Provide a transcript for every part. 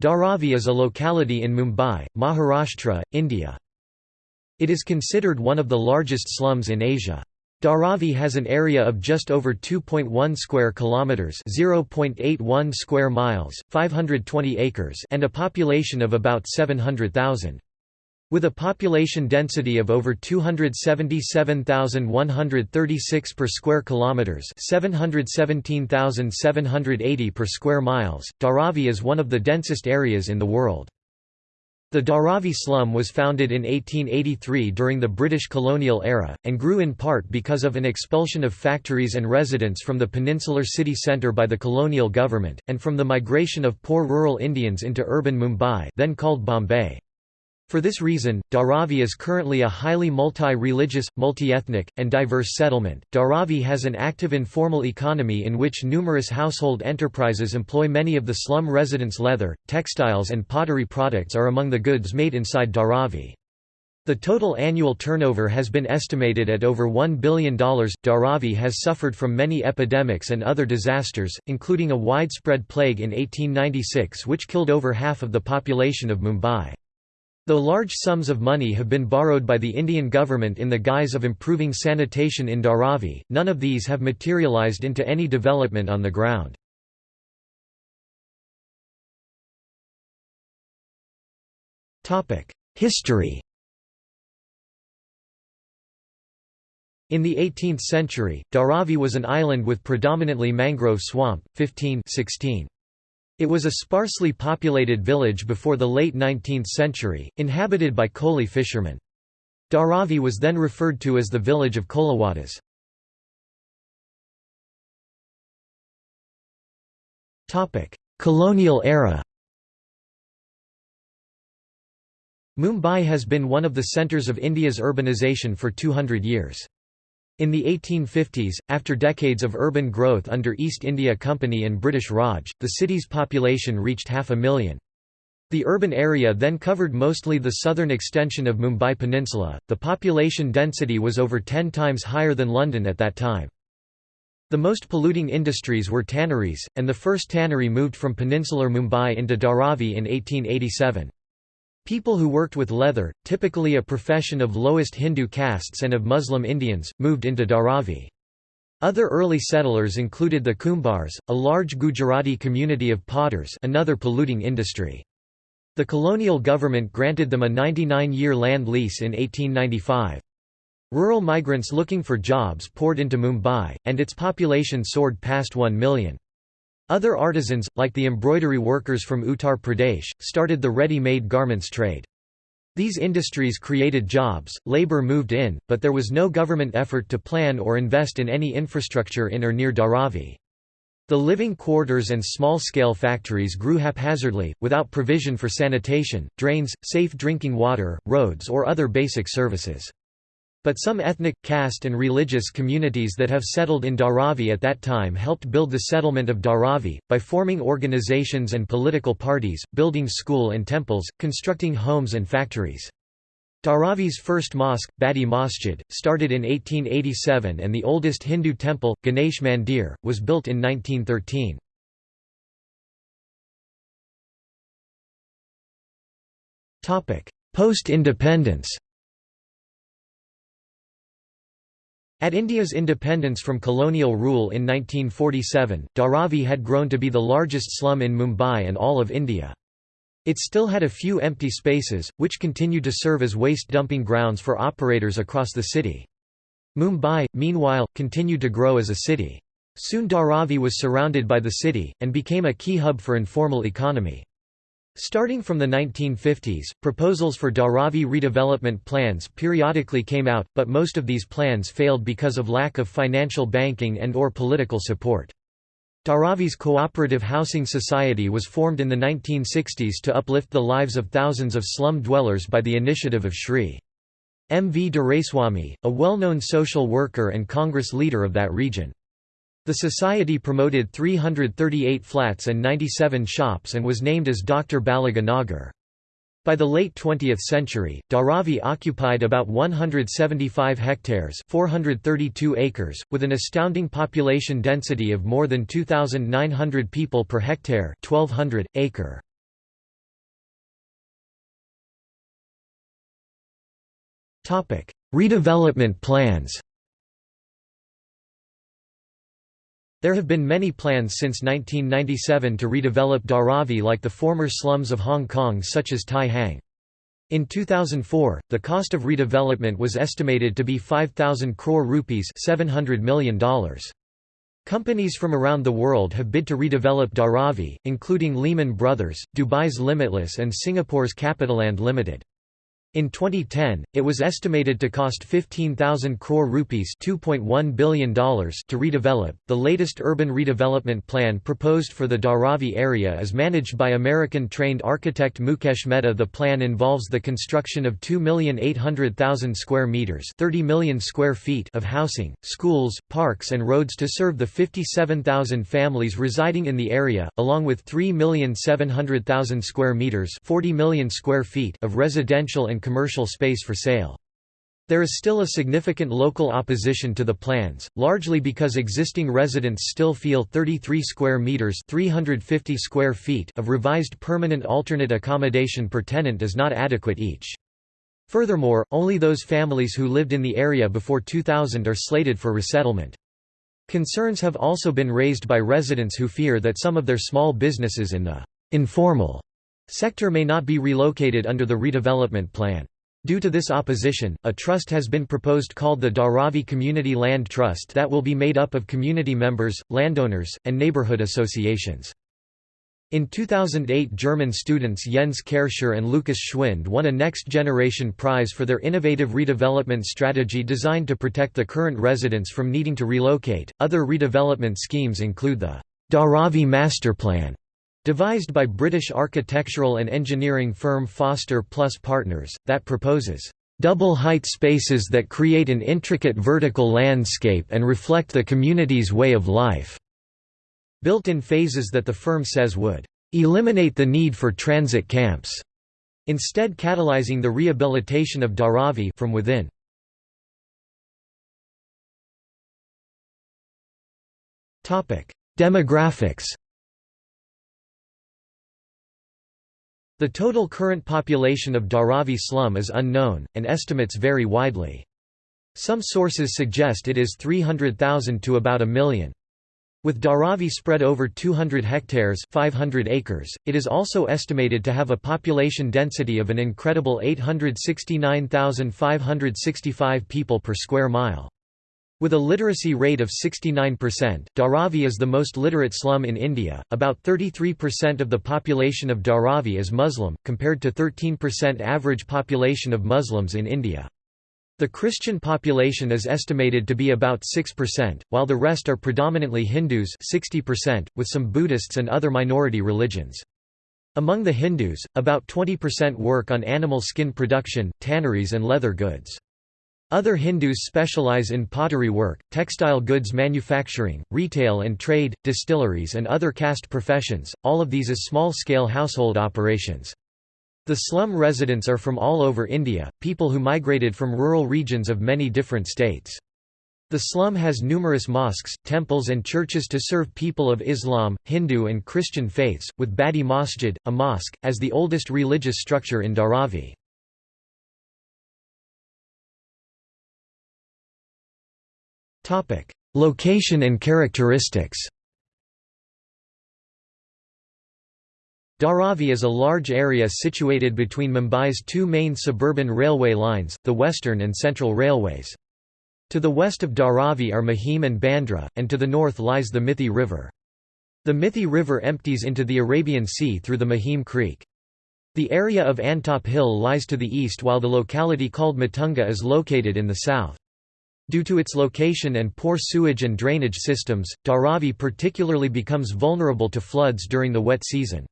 Dharavi is a locality in Mumbai, Maharashtra, India. It is considered one of the largest slums in Asia. Dharavi has an area of just over 2.1 square kilometers, 0.81 square miles, 520 acres, and a population of about 700,000. With a population density of over 277,136 per square kilometers, 717,780 per square miles, Dharavi is one of the densest areas in the world. The Dharavi slum was founded in 1883 during the British colonial era, and grew in part because of an expulsion of factories and residents from the peninsular city centre by the colonial government, and from the migration of poor rural Indians into urban Mumbai then called Bombay. For this reason, Dharavi is currently a highly multi-religious, multi-ethnic, and diverse settlement. Dharavi has an active informal economy in which numerous household enterprises employ many of the slum residents' leather, textiles and pottery products are among the goods made inside Dharavi. The total annual turnover has been estimated at over $1 billion. Dharavi has suffered from many epidemics and other disasters, including a widespread plague in 1896 which killed over half of the population of Mumbai. Though large sums of money have been borrowed by the Indian government in the guise of improving sanitation in Dharavi, none of these have materialized into any development on the ground. History In the 18th century, Dharavi was an island with predominantly mangrove swamp, 15 16. It was a sparsely populated village before the late 19th century, inhabited by Koli fishermen. Dharavi was then referred to as the village of Koliwadas. Colonial era Mumbai has been one of the centres of India's urbanisation for 200 years. In the 1850s, after decades of urban growth under East India Company and British Raj, the city's population reached half a million. The urban area then covered mostly the southern extension of Mumbai Peninsula. The population density was over 10 times higher than London at that time. The most polluting industries were tanneries, and the first tannery moved from peninsular Mumbai into Dharavi in 1887. People who worked with leather, typically a profession of lowest Hindu castes and of Muslim Indians, moved into Dharavi. Other early settlers included the Kumbars, a large Gujarati community of potters another polluting industry. The colonial government granted them a 99-year land lease in 1895. Rural migrants looking for jobs poured into Mumbai, and its population soared past 1 million. Other artisans, like the embroidery workers from Uttar Pradesh, started the ready-made garments trade. These industries created jobs, labor moved in, but there was no government effort to plan or invest in any infrastructure in or near Dharavi. The living quarters and small-scale factories grew haphazardly, without provision for sanitation, drains, safe drinking water, roads or other basic services. But some ethnic, caste and religious communities that have settled in Dharavi at that time helped build the settlement of Dharavi, by forming organizations and political parties, building school and temples, constructing homes and factories. Dharavi's first mosque, Badi Masjid, started in 1887 and the oldest Hindu temple, Ganesh Mandir, was built in 1913. Post-independence At India's independence from colonial rule in 1947, Dharavi had grown to be the largest slum in Mumbai and all of India. It still had a few empty spaces, which continued to serve as waste dumping grounds for operators across the city. Mumbai, meanwhile, continued to grow as a city. Soon Dharavi was surrounded by the city, and became a key hub for informal economy. Starting from the 1950s, proposals for Dharavi redevelopment plans periodically came out, but most of these plans failed because of lack of financial banking and or political support. Dharavi's Cooperative Housing Society was formed in the 1960s to uplift the lives of thousands of slum dwellers by the initiative of Sri. M. V. Doraiswamy, a well-known social worker and Congress leader of that region. The society promoted 338 flats and 97 shops and was named as Dr. Baliga Nagar. By the late 20th century, Dharavi occupied about 175 hectares 432 acres, with an astounding population density of more than 2,900 people per hectare 1,200, acre. Redevelopment plans There have been many plans since 1997 to redevelop Dharavi like the former slums of Hong Kong such as Tai Hang. In 2004, the cost of redevelopment was estimated to be 5,000 crore rupees $700 million. Companies from around the world have bid to redevelop Dharavi, including Lehman Brothers, Dubai's Limitless and Singapore's CapitaLand Limited. In 2010, it was estimated to cost 15,000 crore rupees $2.1 billion to redevelop. The latest urban redevelopment plan proposed for the Dharavi area is managed by American trained architect Mukesh Mehta. The plan involves the construction of 2,800,000 square meters, 30 million square feet of housing, schools, parks and roads to serve the 57,000 families residing in the area, along with 3,700,000 square meters, 40 million square feet of residential and commercial space for sale. There is still a significant local opposition to the plans, largely because existing residents still feel 33 square meters (350 square feet) of revised permanent alternate accommodation per tenant is not adequate each. Furthermore, only those families who lived in the area before 2000 are slated for resettlement. Concerns have also been raised by residents who fear that some of their small businesses in the informal sector may not be relocated under the redevelopment plan. Due to this opposition, a trust has been proposed called the Dharavi Community Land Trust that will be made up of community members, landowners, and neighborhood associations. In 2008 German students Jens Kerscher and Lukas Schwind won a Next Generation Prize for their innovative redevelopment strategy designed to protect the current residents from needing to relocate. Other redevelopment schemes include the Dharavi Masterplan, Devised by British architectural and engineering firm Foster Plus Partners, that proposes double-height spaces that create an intricate vertical landscape and reflect the community's way of life", built in phases that the firm says would "...eliminate the need for transit camps", instead catalyzing the rehabilitation of Dharavi from within. Demographics The total current population of Dharavi slum is unknown, and estimates vary widely. Some sources suggest it is 300,000 to about a million. With Dharavi spread over 200 hectares 500 acres, it is also estimated to have a population density of an incredible 869,565 people per square mile. With a literacy rate of 69%, Dharavi is the most literate slum in India. About 33% of the population of Dharavi is Muslim, compared to 13% average population of Muslims in India. The Christian population is estimated to be about 6%, while the rest are predominantly Hindus 60%, with some Buddhists and other minority religions. Among the Hindus, about 20% work on animal skin production, tanneries and leather goods. Other Hindus specialize in pottery work, textile goods manufacturing, retail and trade, distilleries and other caste professions, all of these as small-scale household operations. The slum residents are from all over India, people who migrated from rural regions of many different states. The slum has numerous mosques, temples and churches to serve people of Islam, Hindu and Christian faiths, with Badi Masjid, a mosque, as the oldest religious structure in Dharavi. Location and characteristics Dharavi is a large area situated between Mumbai's two main suburban railway lines, the Western and Central Railways. To the west of Dharavi are Mahim and Bandra, and to the north lies the Mithi River. The Mithi River empties into the Arabian Sea through the Mahim Creek. The area of Antop Hill lies to the east while the locality called Matunga is located in the south. Due to its location and poor sewage and drainage systems, Dharavi particularly becomes vulnerable to floods during the wet season.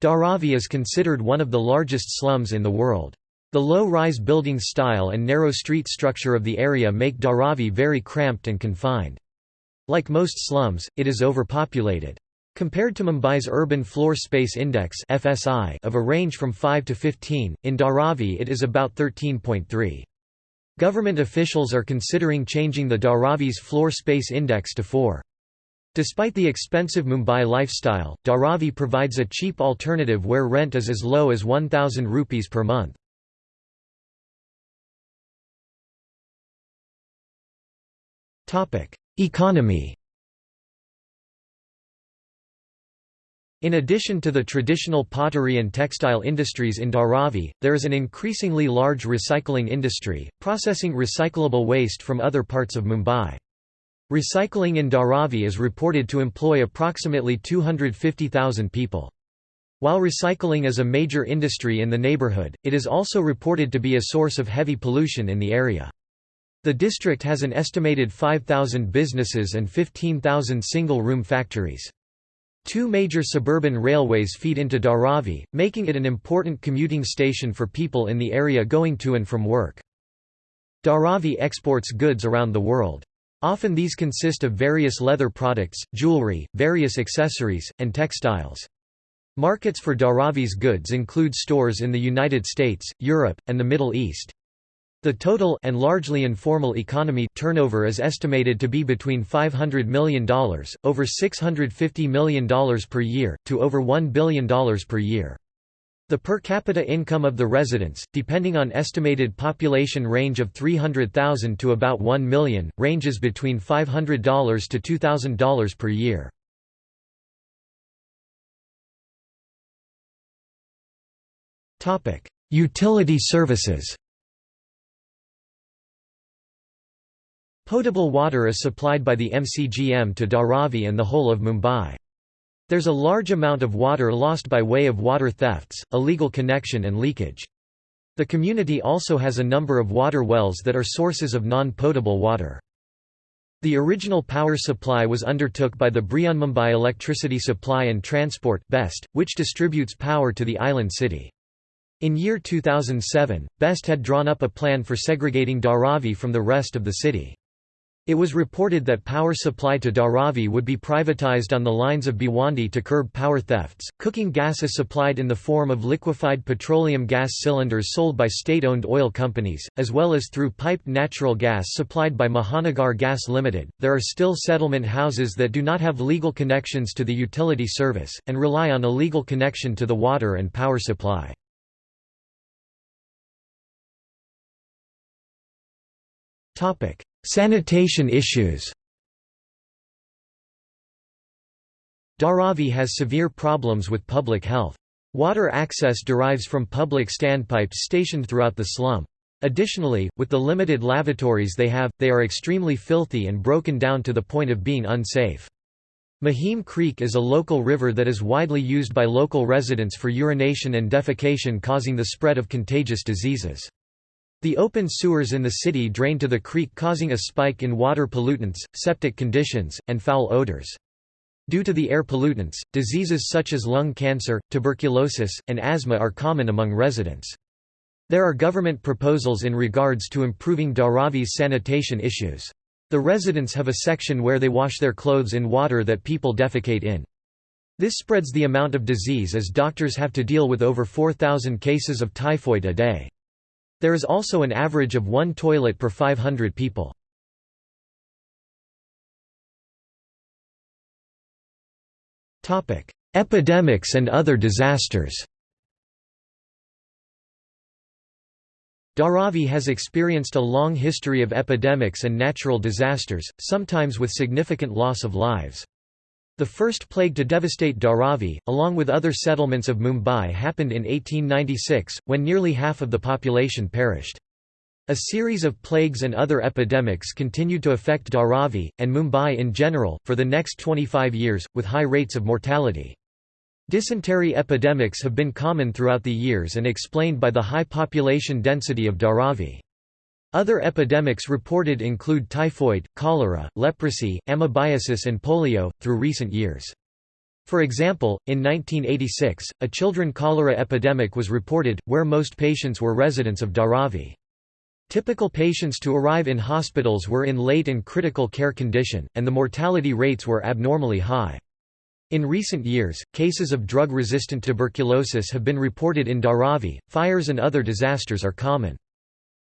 Dharavi is considered one of the largest slums in the world. The low-rise building style and narrow street structure of the area make Dharavi very cramped and confined. Like most slums, it is overpopulated. Compared to Mumbai's Urban Floor Space Index of a range from 5 to 15, in Dharavi it is about 13.3. Government officials are considering changing the Dharavi's floor space index to 4. Despite the expensive Mumbai lifestyle, Dharavi provides a cheap alternative where rent is as low as 1000 rupees per month. Topic: Economy In addition to the traditional pottery and textile industries in Dharavi, there is an increasingly large recycling industry, processing recyclable waste from other parts of Mumbai. Recycling in Dharavi is reported to employ approximately 250,000 people. While recycling is a major industry in the neighbourhood, it is also reported to be a source of heavy pollution in the area. The district has an estimated 5,000 businesses and 15,000 single-room factories. Two major suburban railways feed into Dharavi, making it an important commuting station for people in the area going to and from work. Dharavi exports goods around the world. Often these consist of various leather products, jewelry, various accessories, and textiles. Markets for Dharavi's goods include stores in the United States, Europe, and the Middle East. The total and largely informal economy turnover is estimated to be between $500 million, over $650 million per year, to over $1 billion per year. The per capita income of the residents, depending on estimated population range of 300,000 to about 1 million, ranges between $500 to $2,000 per year. Utility services Potable water is supplied by the MCGM to Dharavi and the whole of Mumbai. There's a large amount of water lost by way of water thefts, illegal connection and leakage. The community also has a number of water wells that are sources of non-potable water. The original power supply was undertook by the Brihanmumbai Electricity Supply and Transport BEST, which distributes power to the island city. In year 2007, BEST had drawn up a plan for segregating Dharavi from the rest of the city. It was reported that power supply to Dharavi would be privatized on the lines of Bhiwandi to curb power thefts. Cooking gas is supplied in the form of liquefied petroleum gas cylinders sold by state-owned oil companies, as well as through piped natural gas supplied by Mahanagar Gas Limited. There are still settlement houses that do not have legal connections to the utility service and rely on a legal connection to the water and power supply. Topic: Sanitation issues Dharavi has severe problems with public health. Water access derives from public standpipes stationed throughout the slum. Additionally, with the limited lavatories they have, they are extremely filthy and broken down to the point of being unsafe. Mahim Creek is a local river that is widely used by local residents for urination and defecation causing the spread of contagious diseases. The open sewers in the city drain to the creek causing a spike in water pollutants, septic conditions, and foul odors. Due to the air pollutants, diseases such as lung cancer, tuberculosis, and asthma are common among residents. There are government proposals in regards to improving Dharavi's sanitation issues. The residents have a section where they wash their clothes in water that people defecate in. This spreads the amount of disease as doctors have to deal with over 4,000 cases of typhoid a day. There is also an average of one toilet per 500 people. Epidemics and other disasters Dharavi has experienced a long history of epidemics and natural disasters, sometimes with significant loss of lives. The first plague to devastate Dharavi, along with other settlements of Mumbai happened in 1896, when nearly half of the population perished. A series of plagues and other epidemics continued to affect Dharavi, and Mumbai in general, for the next 25 years, with high rates of mortality. Dysentery epidemics have been common throughout the years and explained by the high population density of Dharavi. Other epidemics reported include typhoid, cholera, leprosy, amoebiasis and polio, through recent years. For example, in 1986, a children cholera epidemic was reported, where most patients were residents of Dharavi. Typical patients to arrive in hospitals were in late and critical care condition, and the mortality rates were abnormally high. In recent years, cases of drug-resistant tuberculosis have been reported in Dharavi. Fires and other disasters are common.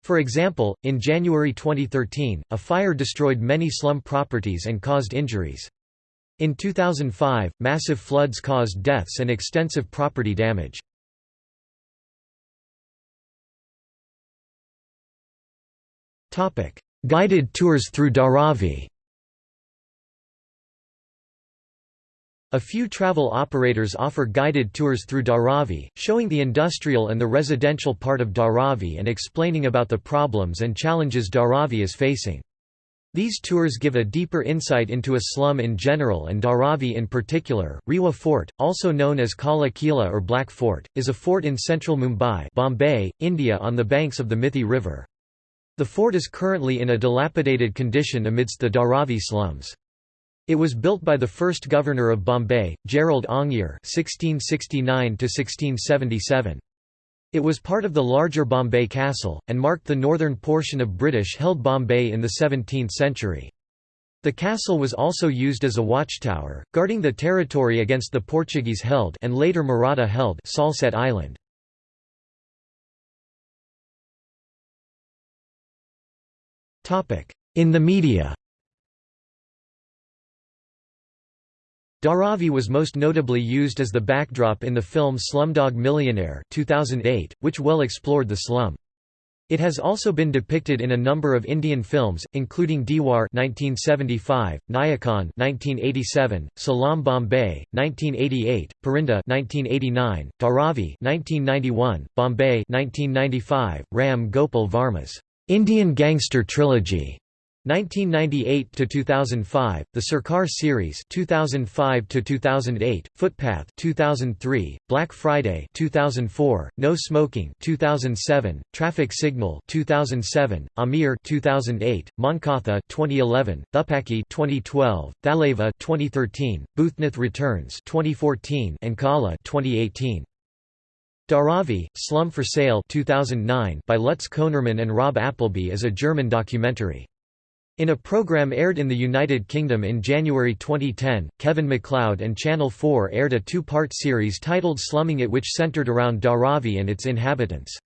For example, in January 2013, a fire destroyed many slum properties and caused injuries. In 2005, massive floods caused deaths and extensive property damage. Guided tours through Dharavi A few travel operators offer guided tours through Dharavi, showing the industrial and the residential part of Dharavi and explaining about the problems and challenges Dharavi is facing. These tours give a deeper insight into a slum in general and Dharavi in particular. Riwa Fort, also known as Kala Kila or Black Fort, is a fort in central Mumbai, Bombay, India on the banks of the Mithi River. The fort is currently in a dilapidated condition amidst the Dharavi slums. It was built by the first governor of Bombay, Gerald Aungier (1669–1677). It was part of the larger Bombay Castle, and marked the northern portion of British-held Bombay in the 17th century. The castle was also used as a watchtower, guarding the territory against the Portuguese-held and later Maratha-held Salsette Island. In the media Dharavi was most notably used as the backdrop in the film Slumdog Millionaire 2008, which well explored the slum. It has also been depicted in a number of Indian films, including Diwar 1975, Nayakan 1987, Salaam Bombay 1988, Parinda 1989, Dharavi 1991, Bombay 1995, Ram Gopal Varma's Indian Gangster Trilogy 1998 to 2005, the Sarkar series 2005 to 2008, Footpath 2003, Black Friday 2004, No Smoking 2007, Traffic Signal 2007, Amir 2008, Mankatha 2011, Thuppakki 2012, Thalaivaa 2013, Bhoothnath Returns 2014, and Kala 2018. Dharavi, Slum for Sale 2009 by Lutz Konermann and Rob Appleby is a German documentary. In a program aired in the United Kingdom in January 2010, Kevin McCloud and Channel 4 aired a two-part series titled Slumming It which centered around Dharavi and its inhabitants.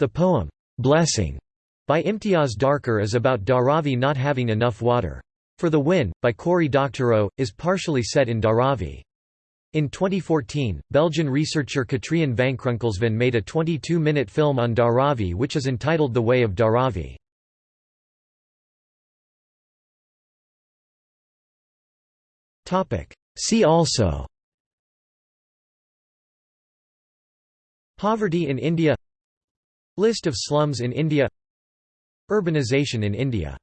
The poem, "'Blessing' by Imtiaz Dharkar is about Dharavi not having enough water. For the Win, by Cory Doctorow, is partially set in Dharavi. In 2014, Belgian researcher Katrien Vankrunkelsven made a 22-minute film on Dharavi which is entitled The Way of Dharavi. See also. Poverty in India. List of slums in India. Urbanization in India